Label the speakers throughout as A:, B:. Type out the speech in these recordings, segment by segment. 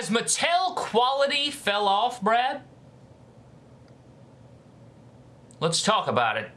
A: Has Mattel quality fell off, Brad? Let's talk about it.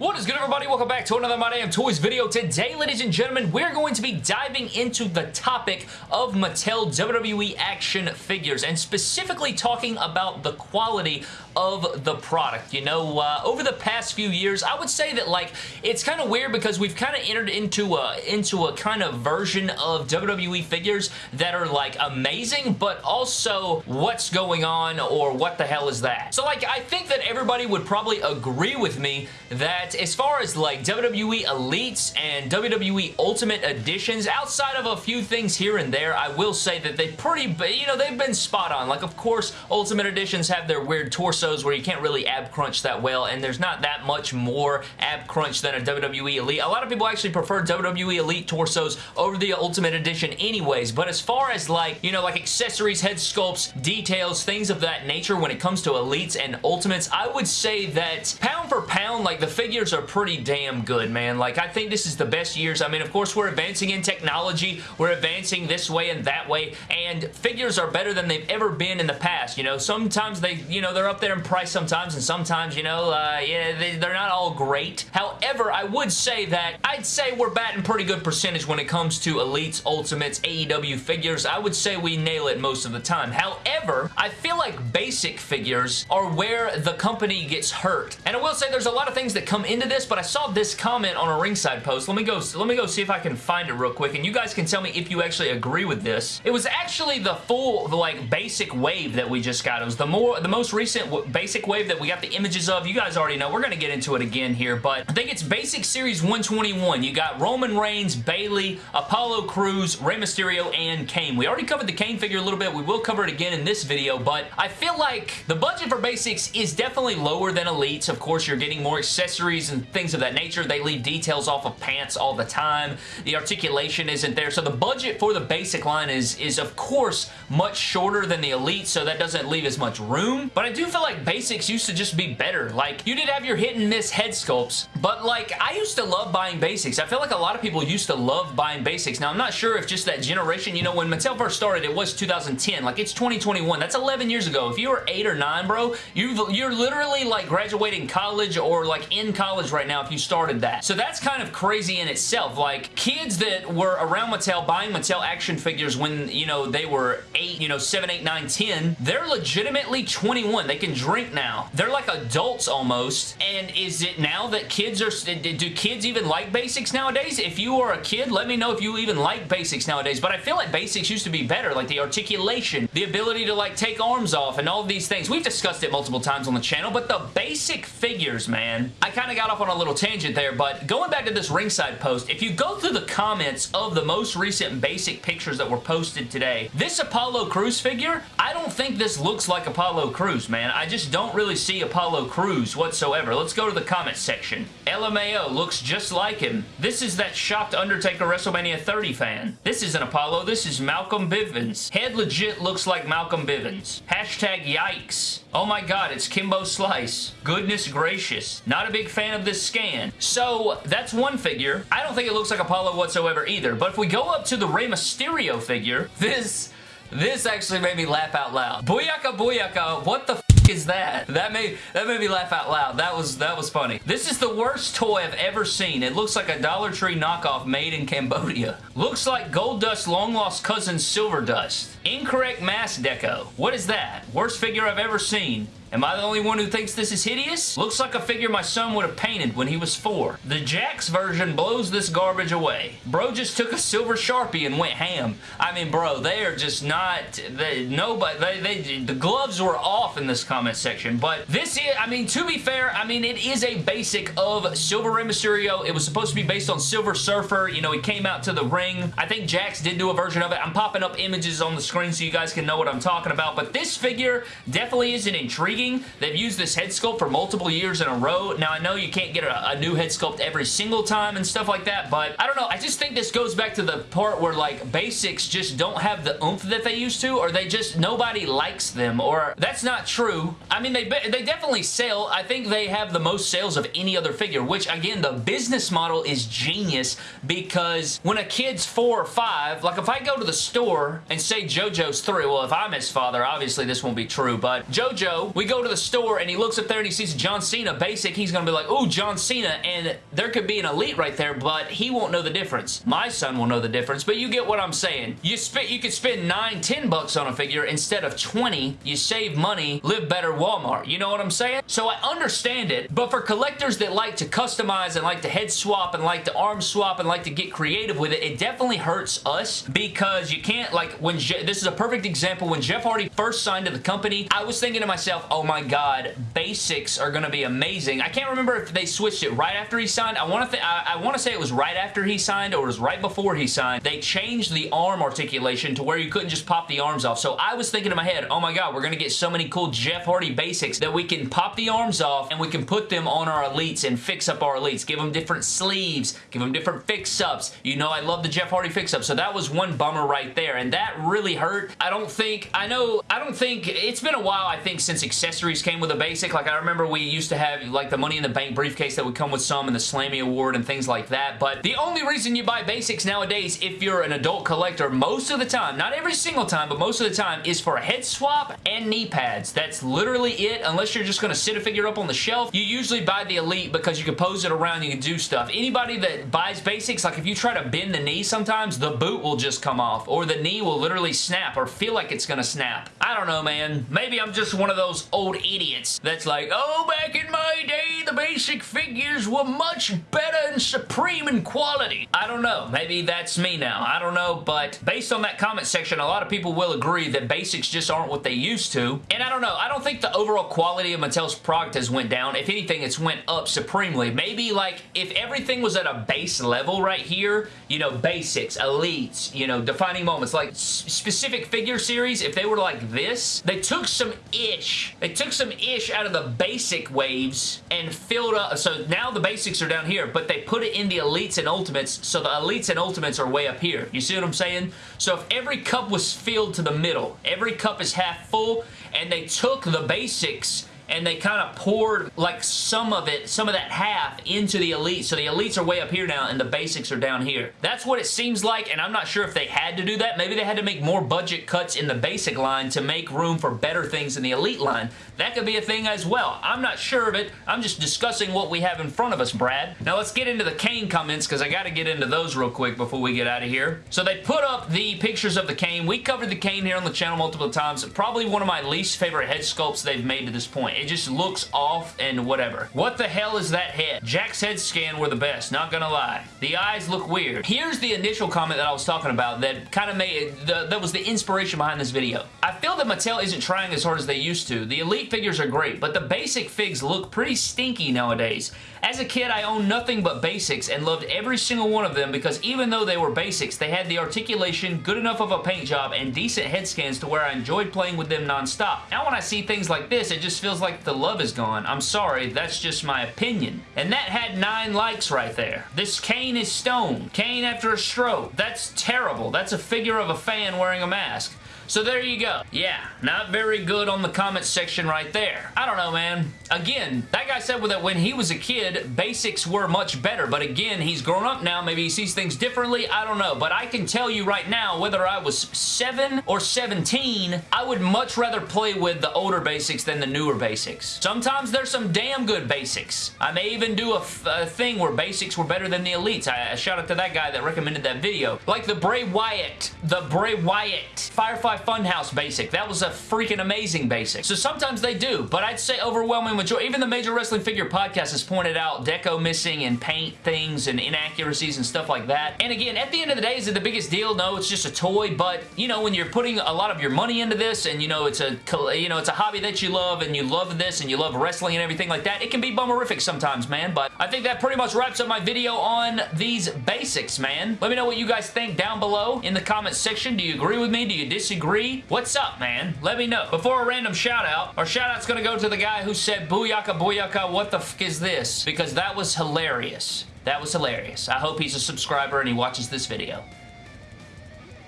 A: What is good everybody? Welcome back to another My Damn Toys video. Today, ladies and gentlemen, we're going to be diving into the topic of Mattel WWE action figures and specifically talking about the quality of the product. You know, uh, over the past few years, I would say that like it's kind of weird because we've kind of entered into a into a kind of version of WWE figures that are like amazing, but also what's going on or what the hell is that? So like I think that everybody would probably agree with me that as far as like WWE Elites and WWE Ultimate Editions, outside of a few things here and there, I will say that they pretty, you know, they've been spot on. Like, of course, Ultimate Editions have their weird torsos where you can't really ab crunch that well, and there's not that much more ab crunch than a WWE Elite. A lot of people actually prefer WWE Elite torsos over the Ultimate Edition anyways, but as far as like, you know, like accessories, head sculpts, details, things of that nature when it comes to Elites and Ultimates, I would say that pound for pound, like the figure years are pretty damn good, man. Like, I think this is the best years. I mean, of course, we're advancing in technology. We're advancing this way and that way, and figures are better than they've ever been in the past, you know? Sometimes they, you know, they're up there in price sometimes, and sometimes, you know, uh, yeah, they, they're not all great. However, I would say that I'd say we're batting pretty good percentage when it comes to Elites, Ultimates, AEW figures. I would say we nail it most of the time. However, I feel like basic figures are where the company gets hurt. And I will say there's a lot of things that come into this, but I saw this comment on a ringside post. Let me go let me go see if I can find it real quick, and you guys can tell me if you actually agree with this. It was actually the full, the, like, basic wave that we just got. It was the more, the most recent basic wave that we got the images of. You guys already know. We're going to get into it again here, but I think it's Basic Series 121. You got Roman Reigns, Bayley, Apollo Crews, Rey Mysterio, and Kane. We already covered the Kane figure a little bit. We will cover it again in this video, but I feel like the budget for Basics is definitely lower than Elites. Of course, you're getting more accessories and things of that nature. They leave details off of pants all the time. The articulation isn't there. So the budget for the basic line is, is of course, much shorter than the Elite, so that doesn't leave as much room. But I do feel like basics used to just be better. Like, you did have your hit and miss head sculpts, but like, I used to love buying basics. I feel like a lot of people used to love buying basics. Now, I'm not sure if just that generation, you know, when Mattel first started, it was 2010. Like, it's 2021. That's 11 years ago. If you were 8 or 9, bro, you you're literally like graduating college or like in college right now if you started that. So that's kind of crazy in itself. Like, kids that were around Mattel buying Mattel action figures when, you know, they were 8, you know, 7, 8, 9, 10, they're legitimately 21. They can drink now. They're like adults almost. And is it now that kids are... Do kids even like basics nowadays? If you are a kid, let me know if you even like basics nowadays. But I feel like basics used to be better. Like the articulation, the ability to like take arms off and all these things. We've discussed it multiple times on the channel, but the basic figures, man, I kind of got off on a little tangent there, but going back to this ringside post, if you go through the comments of the most recent basic pictures that were posted today, this Apollo Crews figure, I don't think this looks like Apollo Crews, man. I just don't really see Apollo Crews whatsoever. Let's go to the comments section. LMAO looks just like him. This is that shocked Undertaker WrestleMania 30 fan. This isn't Apollo, this is Malcolm Bivens. Head legit looks like Malcolm Bivens. Hashtag yikes. Oh my god, it's Kimbo Slice. Goodness gracious. Not a big fan of this scan. So, that's one figure. I don't think it looks like Apollo whatsoever either, but if we go up to the Rey Mysterio figure, this... This actually made me laugh out loud. Booyaka booyaka, what the is that? That made that made me laugh out loud. That was that was funny. This is the worst toy I've ever seen. It looks like a Dollar Tree knockoff made in Cambodia. Looks like Goldust long lost cousin Silver Dust. Incorrect mass deco. What is that? Worst figure I've ever seen. Am I the only one who thinks this is hideous? Looks like a figure my son would have painted when he was four. The Jakks version blows this garbage away. Bro just took a silver Sharpie and went ham. I mean, bro, they are just not, they, nobody, they, they, the gloves were off in this comment section, but this is, I mean, to be fair, I mean, it is a basic of Silver Rey Mysterio. It was supposed to be based on Silver Surfer. You know, he came out to the ring. I think Jakks did do a version of it. I'm popping up images on the screen so you guys can know what I'm talking about, but this figure definitely isn't intriguing. They've used this head sculpt for multiple years in a row. Now, I know you can't get a, a new head sculpt every single time and stuff like that, but I don't know. I just think this goes back to the part where, like, basics just don't have the oomph that they used to, or they just, nobody likes them, or that's not true. I mean, they, they definitely sell. I think they have the most sales of any other figure, which, again, the business model is genius because when a kid's four or five, like if I go to the store and say JoJo's three, well, if I'm his father, obviously this won't be true, but JoJo, we go to the store and he looks up there and he sees John Cena basic, he's going to be like, oh, John Cena, and there could be an elite right there, but he won't know the difference. My son will know the difference, but you get what I'm saying. You, spend, you could spend nine, ten bucks on a figure instead of 20. You save money, live better Walmart. You know what I'm saying? So I understand it, but for collectors that like to customize and like to head swap and like to arm swap and like to get creative with it, it definitely hurts us because you can't, like, when Je this is a perfect example. When Jeff Hardy first signed to the company, I was thinking to myself, oh my god, basics are going to be amazing. I can't remember if they switched it right after he signed. I want to I, I want to say it was right after he signed or it was right before he signed. They changed the arm articulation to where you couldn't just pop the arms off. So I was thinking in my head, oh my god, we're going to get so many cool Jeff Hardy basics that we can pop the arms off and we can put them on our elites and fix up our elites. Give them different sleeves, give them different fix-ups. You know I love the Jeff Hardy fix-up, so that was one bummer right there, and that really hurt. I don't think, I know, I don't think, it's been a while, I think, since accessories came with a basic. Like, I remember we used to have, like, the Money in the Bank briefcase that would come with some and the Slammy Award and things like that, but the only reason you buy basics nowadays, if you're an adult collector, most of the time, not every single time, but most of the time, is for a head swap and knee pads. That's literally it, unless you're just going to sit a figure up on the shelf. You usually buy the Elite because you can pose it around, you can do stuff. Anybody that buys basics, like if you try to bend the knee sometimes, the boot will just come off, or the knee will literally snap, or feel like it's gonna snap. I don't know, man. Maybe I'm just one of those old idiots that's like, oh, back in my day, the basic figures were much better and supreme in quality. I don't know. Maybe that's me now. I don't know, but based on that comment section, a lot of people will agree that basics just aren't what they used to, and I don't know. I don't think the overall quality of Mattel's product has went down. If anything, it's went up supremely. Maybe, like, if everything was at a base level right here, you know, basics, elites, you know, defining moments, like specific figure series, if they were like this, they took some ish. They took some ish out of the basic waves and filled up. So now the basics are down here, but they put it in the elites and ultimates, so the elites and ultimates are way up here. You see what I'm saying? So if every cup was filled to the middle, every cup is half full, and they took the basics and they kind of poured like some of it, some of that half into the Elite. So the Elites are way up here now and the basics are down here. That's what it seems like and I'm not sure if they had to do that. Maybe they had to make more budget cuts in the basic line to make room for better things in the Elite line. That could be a thing as well. I'm not sure of it. I'm just discussing what we have in front of us, Brad. Now let's get into the Kane comments because I got to get into those real quick before we get out of here. So they put up the pictures of the Kane. We covered the Kane here on the channel multiple times. Probably one of my least favorite head sculpts they've made to this point. It just looks off and whatever. What the hell is that head? Jakks' head scan were the best, not gonna lie. The eyes look weird. Here's the initial comment that I was talking about that kind of made, the, that was the inspiration behind this video. I feel that Mattel isn't trying as hard as they used to. The Elite figures are great, but the basic figs look pretty stinky nowadays. As a kid, I owned nothing but basics and loved every single one of them because even though they were basics, they had the articulation, good enough of a paint job, and decent head scans to where I enjoyed playing with them non-stop. Now when I see things like this, it just feels like the love is gone. I'm sorry, that's just my opinion. And that had nine likes right there. This Kane is stone. Kane after a stroke. That's terrible. That's a figure of a fan wearing a mask. So there you go. Yeah, not very good on the comments section right there. I don't know, man. Again, that guy said that when he was a kid, basics were much better. But again, he's grown up now. Maybe he sees things differently. I don't know. But I can tell you right now, whether I was 7 or 17, I would much rather play with the older basics than the newer basics. Sometimes there's some damn good basics. I may even do a, thing where basics were better than the elites. I, I shout out to that guy that recommended that video. Like the Bray Wyatt, the Bray Wyatt Firefly Funhouse basic. That was a freaking amazing basic. So sometimes they do, but I'd say overwhelming majority, even the Major Wrestling Figure Podcast has pointed out deco missing and paint things and inaccuracies and stuff like that. And again, at the end of the day, is it the biggest deal? No, it's just a toy, but you know, when you're putting a lot of your money into this and you know, it's a, you know, it's a hobby that you love and you love this and you love wrestling and everything like that, it can be bummerific sometimes, man, but I think that pretty much wraps up my video on these basics, man. Let me know what you guys think down below in the comments section. Do you agree with me? Do you disagree? Agree? What's up, man? Let me know. Before a random shout out, our shout out's gonna go to the guy who said, Booyaka, Booyaka, what the f is this? Because that was hilarious. That was hilarious. I hope he's a subscriber and he watches this video.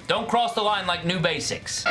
A: Don't cross the line like new basics.